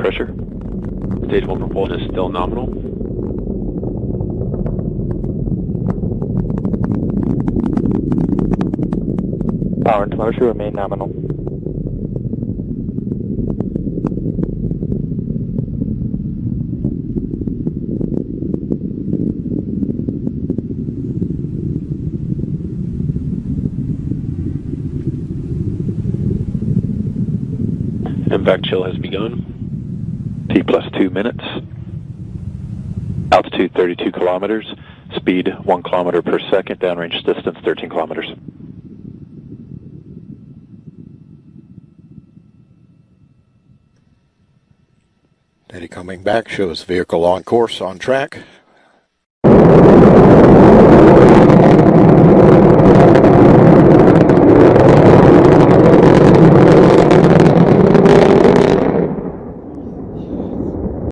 pressure. Stage 1 propulsion is still nominal. Power and motor remain nominal. MVAC chill has begun. Plus two minutes. Altitude 32 kilometers. Speed 1 kilometer per second. Downrange distance 13 kilometers. Data coming back shows vehicle on course, on track.